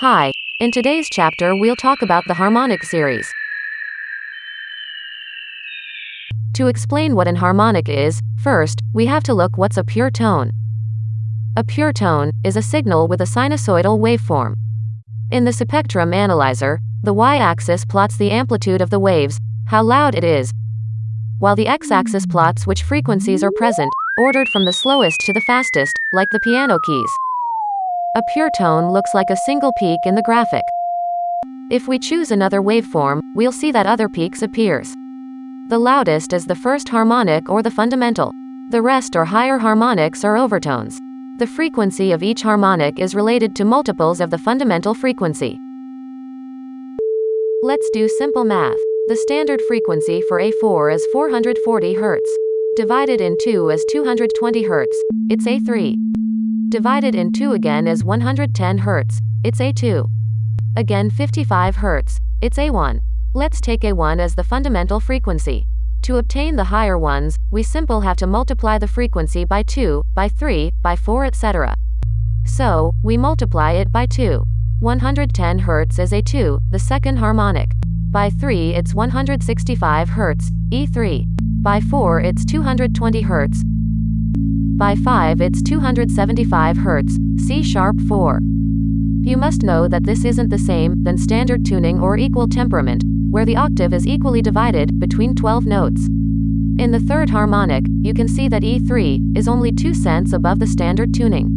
Hi, in today's chapter we'll talk about the harmonic series. To explain what an harmonic is, first, we have to look what's a pure tone. A pure tone is a signal with a sinusoidal waveform. In the spectrum analyzer, the y-axis plots the amplitude of the waves, how loud it is, while the x-axis plots which frequencies are present, ordered from the slowest to the fastest, like the piano keys. A pure tone looks like a single peak in the graphic. If we choose another waveform, we'll see that other peaks appears. The loudest is the first harmonic or the fundamental. The rest are higher harmonics or overtones. The frequency of each harmonic is related to multiples of the fundamental frequency. Let's do simple math. The standard frequency for A4 is 440 Hz. Divided in 2 is 220 Hz. It's A3. Divided in 2 again is 110 Hz. It's A2. Again 55 Hz. It's A1. Let's take A1 as the fundamental frequency. To obtain the higher ones, we simple have to multiply the frequency by 2, by 3, by 4 etc. So, we multiply it by 2. 110 Hz is A2, the second harmonic. By 3 it's 165 Hz, E3. By 4 it's 220 Hz. By 5 it's 275 Hz, C sharp 4. You must know that this isn't the same than standard tuning or equal temperament, where the octave is equally divided between 12 notes. In the third harmonic, you can see that E3 is only 2 cents above the standard tuning.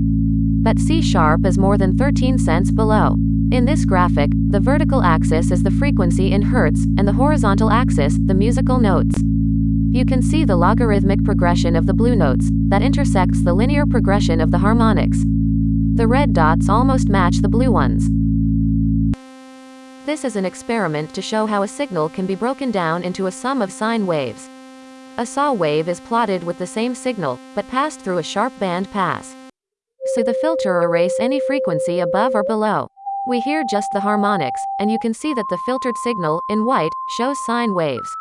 But C sharp is more than 13 cents below. In this graphic, the vertical axis is the frequency in hertz, and the horizontal axis, the musical notes. You can see the logarithmic progression of the blue notes, that intersects the linear progression of the harmonics. The red dots almost match the blue ones. This is an experiment to show how a signal can be broken down into a sum of sine waves. A saw wave is plotted with the same signal, but passed through a sharp band pass. So the filter erase any frequency above or below. We hear just the harmonics, and you can see that the filtered signal, in white, shows sine waves.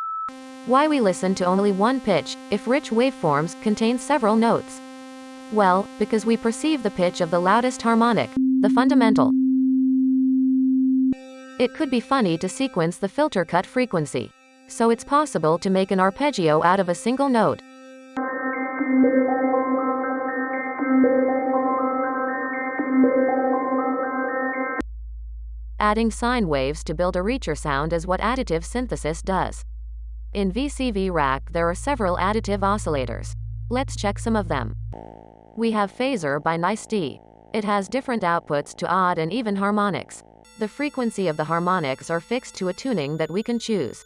Why we listen to only one pitch, if rich waveforms contain several notes? Well, because we perceive the pitch of the loudest harmonic, the fundamental. It could be funny to sequence the filter cut frequency. So it's possible to make an arpeggio out of a single note. Adding sine waves to build a Reacher sound is what additive synthesis does. In VCV Rack there are several additive oscillators. Let's check some of them. We have Phaser by Nice-D. It has different outputs to odd and even harmonics. The frequency of the harmonics are fixed to a tuning that we can choose.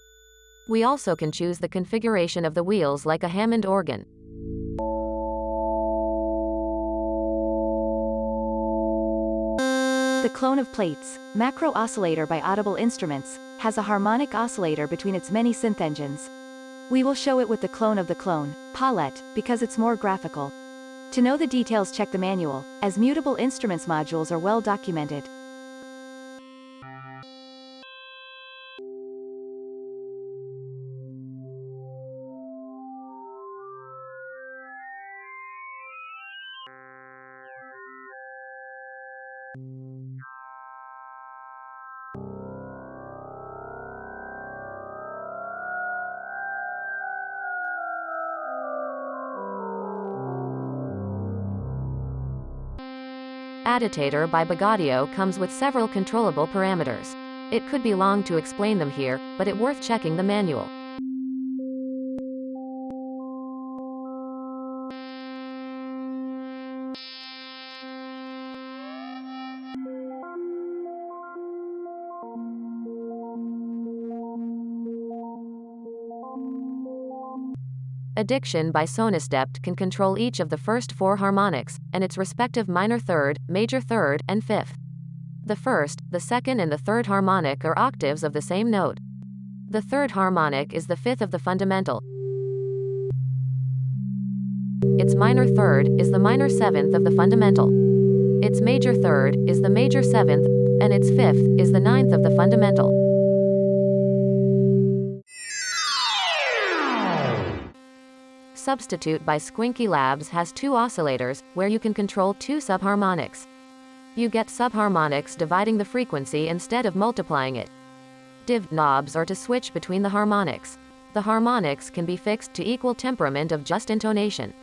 We also can choose the configuration of the wheels like a Hammond organ. The clone of Plaits, macro oscillator by Audible Instruments, has a harmonic oscillator between its many synth engines. We will show it with the clone of the clone, Paulette, because it's more graphical. To know the details check the manual, as mutable instruments modules are well documented. Additator by Bogaudio comes with several controllable parameters. It could be long to explain them here, but it worth checking the manual. Addiction by Sonisdept can control each of the first four harmonics, and its respective minor third, major third, and fifth. The first, the second and the third harmonic are octaves of the same note. The third harmonic is the fifth of the fundamental. Its minor third is the minor seventh of the fundamental. Its major third is the major seventh, and its fifth is the ninth of the fundamental. Substitute by Squinky Labs has two oscillators, where you can control two subharmonics. You get subharmonics dividing the frequency instead of multiplying it. Div knobs are to switch between the harmonics. The harmonics can be fixed to equal temperament of just intonation.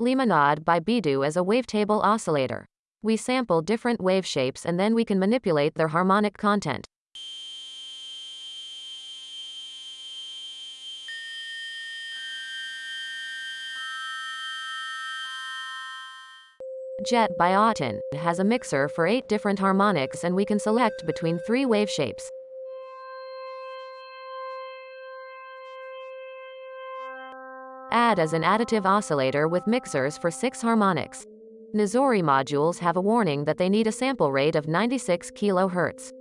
Limonade by Bidoo as a wavetable oscillator. We sample different wave shapes and then we can manipulate their harmonic content. Jet by Auten has a mixer for 8 different harmonics and we can select between 3 wave shapes. Add as an additive oscillator with mixers for 6 harmonics. Nizori modules have a warning that they need a sample rate of 96 kHz.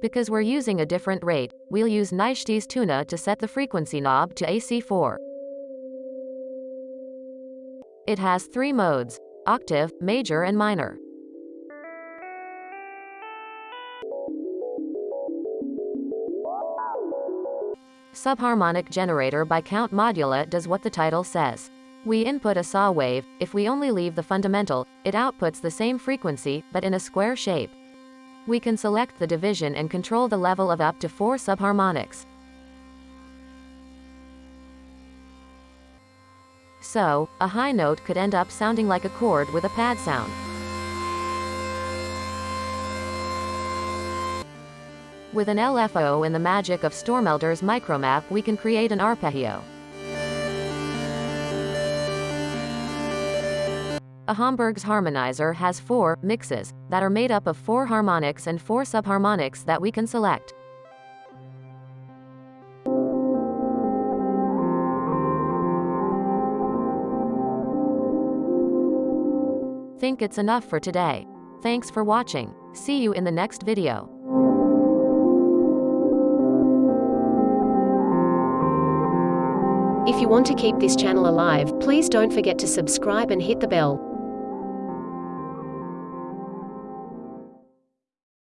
Because we're using a different rate, we'll use Neisti's Tuna to set the frequency knob to AC4. It has three modes, octave, major and minor. Subharmonic generator by Count Modula does what the title says. We input a saw wave, if we only leave the fundamental, it outputs the same frequency, but in a square shape. We can select the division and control the level of up to four subharmonics. So, a high note could end up sounding like a chord with a pad sound. With an LFO and the magic of Stoermelder's micromap we can create an arpeggio. A Homburg's harmonizer has four mixes that are made up of four harmonics and four subharmonics that we can select. Think it's enough for today. Thanks for watching. See you in the next video. If you want to keep this channel alive, please don't forget to subscribe and hit the bell.